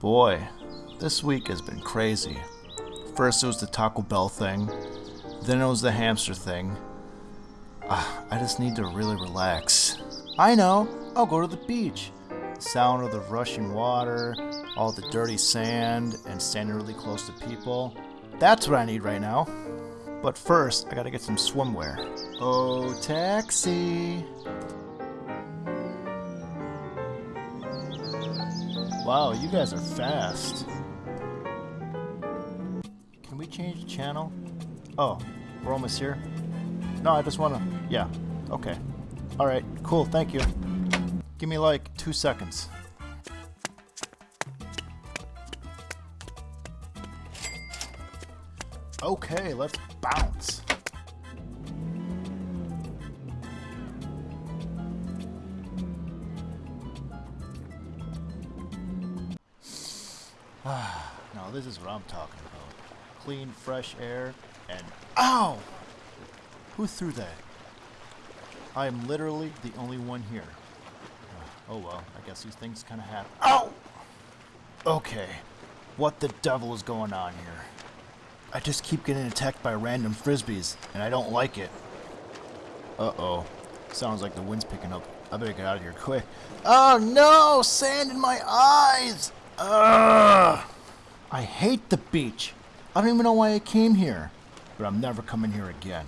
Boy, this week has been crazy. First it was the Taco Bell thing, then it was the hamster thing. Ah, I just need to really relax. I know, I'll go to the beach. The sound of the rushing water, all the dirty sand, and standing really close to people. That's what I need right now. But first, I gotta get some swimwear. Oh, taxi! Wow, you guys are fast. Can we change the channel? Oh, we're almost here? No, I just wanna... Yeah, okay. Alright, cool, thank you. Give me like two seconds. Okay, let's bounce. now this is what I'm talking about. Clean, fresh air, and ow! Who threw that? I am literally the only one here. Oh well, I guess these things kind of happen. Ow! Okay, what the devil is going on here? I just keep getting attacked by random frisbees, and I don't like it. Uh-oh. Sounds like the wind's picking up. I better get out of here quick. Oh no! Sand in my eyes! Ugh! I hate the beach. I don't even know why I came here. But I'm never coming here again.